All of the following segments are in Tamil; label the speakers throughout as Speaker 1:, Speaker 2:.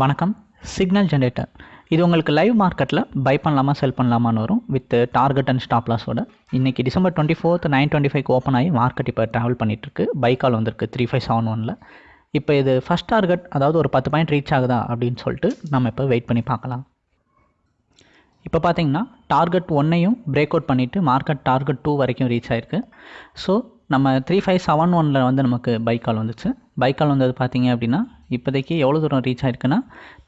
Speaker 1: வணக்கம். சிக்னல் ஜென்ரேட்டர் இது உங்களுக்கு லைவ் மார்க்கெட்டில் பை பண்ணலாமா செல் பண்ணலாமான்னு வரும். வித் டார்கெட் அண்ட் ஸ்டாப் லாஸோட இன்றைக்கி December twenty fourth nine twenty five open ஆகி மார்க்கெட் இப்போ ட்ராவல் பண்ணிகிட்ருக்கு பை கால் வந்திருக்கு த்ரீ ஃபைவ் செவன் ஒனில் இப்போ இது ஃபஸ்ட் டார்கெட் அதாவது ஒரு பத்து பாயிண்ட் ரீச் ஆகுதா அப்படின்னு சொல்லிட்டு நம்ம இப்போ வெயிட் பண்ணி பார்க்கலாம். இப்போ பார்த்தீங்கன்னா டார்கெட் ஒன்னையும் பிரேக் அவுட் பண்ணிவிட்டு மார்க்கெட் டார்கெட் டூ வரைக்கும் ரீச் ஆயிருக்கு. ஸோ நம்ம த்ரீ ஃபைவ் செவன் ஒனில் வந்து நமக்கு பை கால் வந்துச்சு. பை கால் வந்தது பார்த்தீங்க அப்படின்னா இப்போதைக்கு எவ்வளோ தூரம் ரீச் ஆயிருக்குன்னா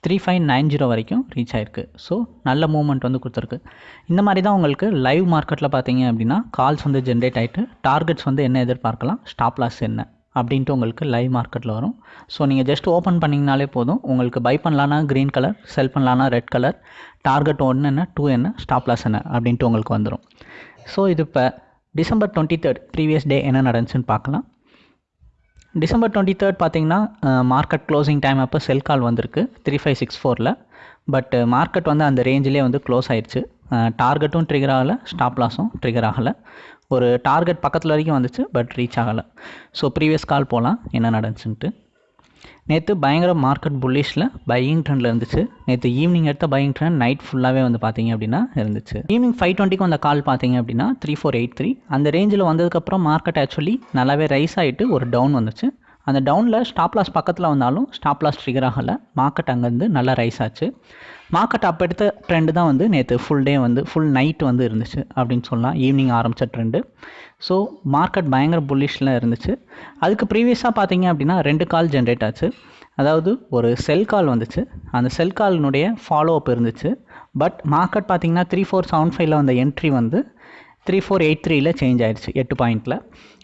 Speaker 1: த்ரீ ஃபைவ் நைன் ஜீரோ வரைக்கும் ரீச் ஆயிருக்கு. ஸோ நல்ல மூவ்மெண்ட் வந்து கொடுத்துருக்கு. இந்த மாதிரி தான் உங்களுக்கு லைவ் மார்க்கெட்டில் பார்த்தீங்க அப்படின்னா கால்ஸ் வந்து ஜென்ரேட் ஆகிட்டு டார்கெட்ஸ் வந்து என்ன எதிர்பார்க்கலாம் ஸ்டாப் லாஸ் என்ன அப்படின்ட்டு உங்களுக்கு லைவ் மார்க்கெட்டில் வரும். ஸோ நீங்கள் ஜஸ்ட் ஓப்பன் பண்ணிங்கனாலே போதும். உங்களுக்கு பை பண்ணலான்னா க்ரீன் கலர் செல் பண்ணலான்னா ரெட் கலர் டார்கெட் ஒன்று என்ன டூ என்ன ஸ்டாப் லாஸ் என்ன அப்படின்ட்டு உங்களுக்கு வந்துடும் ஸோ இது இப்போ December twenty third previous day என்ன நடந்துச்சுன்னு பார்க்கலாம். டிசம்பர் டுவெண்ட்டி தேர்ட் பார்த்தீங்கன்னா மார்க்கெட் க்ளோசிங் டைம் அப்போ செல் கால் வந்திருக்கு. த்ரீ ஃபைவ் சிக்ஸ் ஃபோரில் பட் மார்க்கெட் வந்து அந்த ரேஞ்சிலே வந்து க்ளோஸ் ஆயிடுச்சு டார்கெட்டும் ட்ரிகர் ஆகலை. ஸ்டாப் லாஸும் ட்ரிகர் ஆகலை. ஒரு டார்கெட் பக்கத்தில் வரைக்கும் வந்துச்சு பட் ரீச் ஆகலை. ஸோ ப்ரீவியஸ் கால் போகலாம் என்ன நடந்துச்சுன்ட்டு. நேற்று பயங்கர மார்க்கெட் புல்லிஷில் பையிங் ட்ரெண்டில் இருந்துச்சு. நேற்று ஈவினிங் எடுத்த பையிங் ட்ரெண்ட் நைட் ஃபுல்லாகவே வந்து பார்த்தீங்க அப்படின்னா இருந்துச்சு. ஈவினிங் ஃபைவ் டுவெண்ட்டிக்கு வந்த கால் பார்த்தீங்க அப்படின்னா த்ரீ ஃபோர் எயிட் த்ரீ அந்த ரேஞ்சில் வந்ததுக்கப்புறம் மார்க்கெட் ஆக்சுவலி நல்லாவே ரைஸ் ஆகிட்டு ஒரு டவுன் வந்துச்சு. அந்த டவுனில் ஸ்டாப் லாஸ் பக்கத்தில் வந்தாலும் ஸ்டாப் லாஸ் ட்ரிகர் ஆகலை. மார்க்கெட் அங்கேருந்து நல்லா ரைஸ் ஆச்சு. மார்க்கெட் அப்போ எடுத்த ட்ரெண்டு தான் வந்து நேற்று ஃபுல் டே வந்து ஃபுல் நைட் வந்து இருந்துச்சு அப்படின்னு சொல்லலாம். ஈவினிங் ஆரம்பித்த ட்ரெண்டு ஸோ மார்க்கெட் பயங்கர புல்லிஷில் இருந்துச்சு. அதுக்கு ப்ரீவியஸாக பார்த்தீங்க அப்படின்னா ரெண்டு கால் ஜென்ரேட் ஆச்சு. அதாவது ஒரு செல் கால் வந்துச்சு. அந்த செல் காலினுடைய ஃபாலோ அப் இருந்துச்சு. பட் மார்க்கெட் பார்த்தீங்கன்னா த்ரீ ஃபோர் செவன் ஃபைவ்ல வந்த என்ட்ரி வந்து த்ரீ ஃபோர் எயிட் த்ரீல சேஞ்ச் ஆயிடுச்சு எட்டு பாயிண்ட்டில்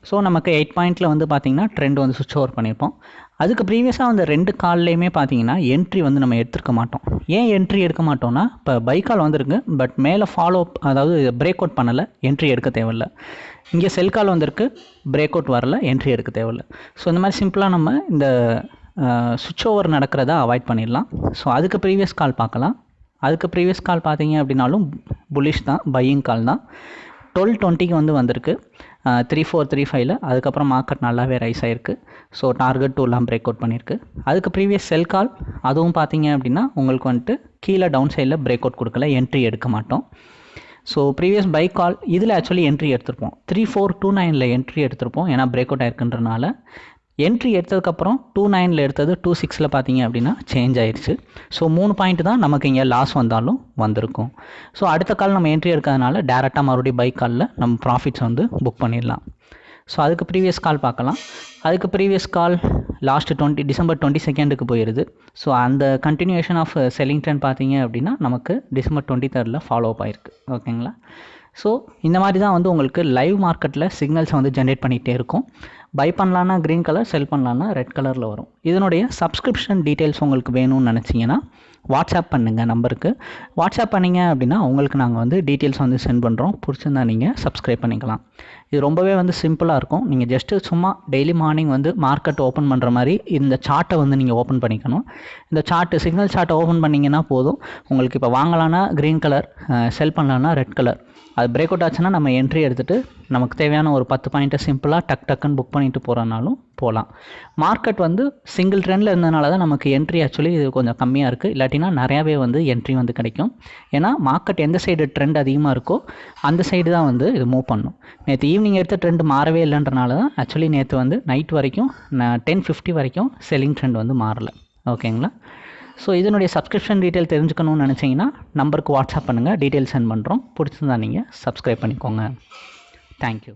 Speaker 1: ஸோ நமக்கு எயிட் பாயிண்ட்டில் வந்து பார்த்திங்கன்னா ட்ரெண்ட் வந்து சுவிச் ஓவர் பண்ணியிருப்போம் அதுக்கு ப்ரீவியஸாக அந்த ரெண்டு கால்லையுமே பார்த்தீங்கன்னா என்ட்ரி வந்து நம்ம எடுத்துருக்க மாட்டோம். ஏன் என்ட்ரி எடுக்க மாட்டோம்னா இப்போ பைக்கால் வந்திருக்கு பட் மேலே ஃபாலோ அப் அதாவது பிரேக் அவுட் பண்ணலை என்ட்ரி எடுக்க தேவையில்ல. இங்கே செல் கால் வந்திருக்கு பிரேக் அவுட் வரல என்ட்ரி எடுக்க தேவையில்ல. ஸோ இந்த மாதிரி சிம்பிளாக நம்ம இந்த சுவிட்ச் ஓவர் நடக்கிறத அவாய்ட் பண்ணிடலாம். ஸோ அதுக்கு ப்ரீவியஸ் கால் பார்க்கலாம். அதுக்கு ப்ரீவியஸ் கால் பார்த்தீங்க அப்படின்னாலும் புலிஷ் தான் பையிங் கால் தான். டுவெல் டுவெண்ட்டிக்கு வந்து வந்திருக்கு. த்ரீ ஃபோர் த்ரீ ஃபைவ்ல அதுக்கப்புறம் மார்க்கெட் நல்லாவே ரைஸ் ஆகிருக்கு ஸோ டார்கெட் டூலாம் பிரேக் அவுட் பண்ணியிருக்கு. அதுக்கு ப்ரீவியஸ் செல் கால் அதுவும் பார்த்தீங்க அப்படின்னா உங்களுக்கு வந்துட்டு கீழே டவுன் சைடில் பிரேக் அவுட் கொடுக்கல என்ட்ரி எடுக்க மாட்டோம். ஸோ ப்ரீவியஸ் பை கால் இதில் ஆக்சுவலி என்ட்ரி எடுத்திருப்போம். த்ரீ ஃபோர் டூ நைனில் என்ட்ரி எடுத்திருப்போம். ஏன்னா பிரேக் அவுட் ஆயிருக்குன்றனால. என்ட்ரி எடுத்ததுக்கப்புறம் டூ நைனில் எடுத்தது டூ சிக்ஸில் பார்த்தீங்க அப்படின்னா சேஞ்ச் ஆயிடுச்சு ஸோ மூணு பாயிண்ட் தான் நமக்கு இங்கே லாஸ் வந்தாலும் வந்திருக்கும். ஸோ அடுத்த கால் நம்ம என்ட்ரி எடுக்கிறதுனால டேரெக்டாக மறுபடியும் பைக் காலில் நம்ம ப்ராஃபிட்ஸ் வந்து புக் பண்ணிடலாம். ஸோ அதுக்கு ப்ரீவியஸ் கால் பார்க்கலாம். அதுக்கு previous call last twenty December twenty செகண்டுக்கு போயிடுது ஸோ அந்த கண்டினியூஷன் ஆஃப் செல்லிங் ட்ரெண்ட் பார்த்தீங்க அப்படின்னா நமக்கு டிசம்பர் டுவெண்ட்டி தேர்டில் ஃபாலோ அப் ஆயிருக்கு. ஓகேங்களா ஸோ இந்த மாதிரி தான் வந்து உங்களுக்கு லைவ் மார்க்கெட்டில் சிக்னல்ஸை வந்து ஜென்ரேட் பண்ணிகிட்டே இருக்கும். பை பண்ணலான்னா க்ரீன் கலர் செல் பண்ணலான்னா ரெட் கலரில் வரும். இதனுடைய சப்ஸ்கிரிப்ஷன் டீட்டெயில்ஸ் உங்களுக்கு வேணும்னு நினச்சிங்கன்னா வாட்ஸ்அப் பண்ணுங்கள் நம்பருக்கு. வாட்ஸ்அப் பண்ணிங்க அப்படின்னா உங்களுக்கு நாங்கள் வந்து டீட்டெயில்ஸ் வந்து சென்ட் பண்ணுறோம் பிடிச்சிருந்தா நீங்கள் சப்ஸ்கிரைப் பண்ணிக்கலாம். இது ரொம்பவே வந்து சிம்பிளாக இருக்கும். நீங்கள் ஜஸ்ட்டு சும்மா டெய்லி மார்னிங் வந்து மார்க்கெட் ஓப்பன் பண்ணுற மாதிரி இந்த சார்ட்டை வந்து நீங்கள் ஓப்பன் பண்ணிக்கணும். இந்த சார்ட்டு சிக்னல் சார்ட்டை ஓப்பன் பண்ணிங்கன்னா போதும். உங்களுக்கு இப்போ வாங்கலான்னா க்ரீன் கலர் செல் பண்ணலான்னா ரெட் கலர் அது பிரேக் அவுட் ஆச்சுன்னா நம்ம என்ட்ரி எடுத்துகிட்டு நமக்கு தேவையான ஒரு பத்து பாயிண்ட்டை சிம்பிளாக டக் டக்குன்னு புக் பண்ணிட்டு போகிறனாலும் போகலாம் மார்க்கெட் வந்து சிங்கிள் ட்ரெண்டில் இருந்ததுனால தான் நமக்கு என்ட்ரி ஆக்சுவலி இது கொஞ்சம் கம்மியாக இருக்குது இல்லாட்டினா நிறையாவே வந்து என்ட்ரி வந்து கிடைக்கும். ஏன்னா மார்க்கெட் எந்த சைடு ட்ரெண்ட் அதிகமாக இருக்கோ அந்த சைடு தான் வந்து இது மூவ் பண்ணும். நேற்று ஈவினிங் எடுத்த ட்ரெண்ட் மாறவே இல்லைன்றனால தான் ஆக்சுவலி நேற்று வந்து நைட் வரைக்கும் டென் ஃபிஃப்டி வரைக்கும் செல்லிங் ட்ரெண்ட் வந்து மாறலை. ஓகேங்களா ஸோ இதனுடைய சப்ஸ்கிரிப்ஷன் டீட்டெயில் தெரிஞ்சுக்கணும்னு நினச்சிங்கன்னா நம்பருக்கு வாட்ஸ்அப் பண்ணுங்கள் டீட்டெயில் சென்ட் பண்ணுறோம் பிடிச்சிருந்தா நீங்கள் சப்ஸ்கிரைப் பண்ணிக்கோங்க. தேங்க்யூ